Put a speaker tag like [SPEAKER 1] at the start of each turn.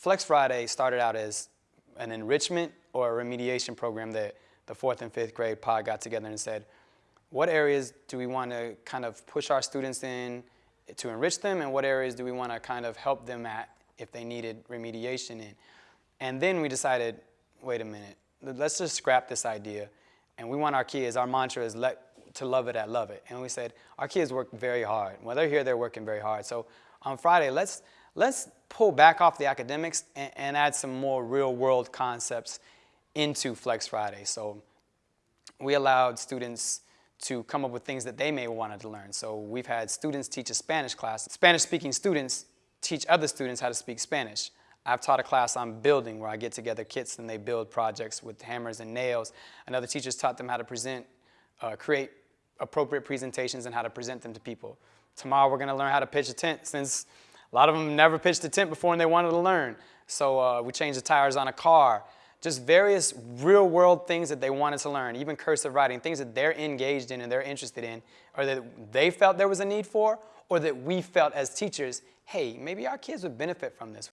[SPEAKER 1] Flex Friday started out as an enrichment or a remediation program that the fourth and fifth grade pod got together and said, what areas do we want to kind of push our students in to enrich them and what areas do we want to kind of help them at if they needed remediation in. And then we decided, wait a minute, let's just scrap this idea and we want our kids, our mantra is let, to love it at love it. And we said, our kids work very hard. When they're here, they're working very hard. So on Friday, let's, let's pull back off the academics and, and add some more real world concepts into Flex Friday. So we allowed students to come up with things that they may wanted to learn. So we've had students teach a Spanish class. Spanish-speaking students teach other students how to speak Spanish. I've taught a class on building where I get together kits and they build projects with hammers and nails. Another teacher's taught them how to present, uh, create appropriate presentations and how to present them to people. Tomorrow we're gonna learn how to pitch a tent since a lot of them never pitched a tent before and they wanted to learn. So uh, we changed the tires on a car just various real world things that they wanted to learn, even cursive writing, things that they're engaged in and they're interested in, or that they felt there was a need for, or that we felt as teachers, hey, maybe our kids would benefit from this.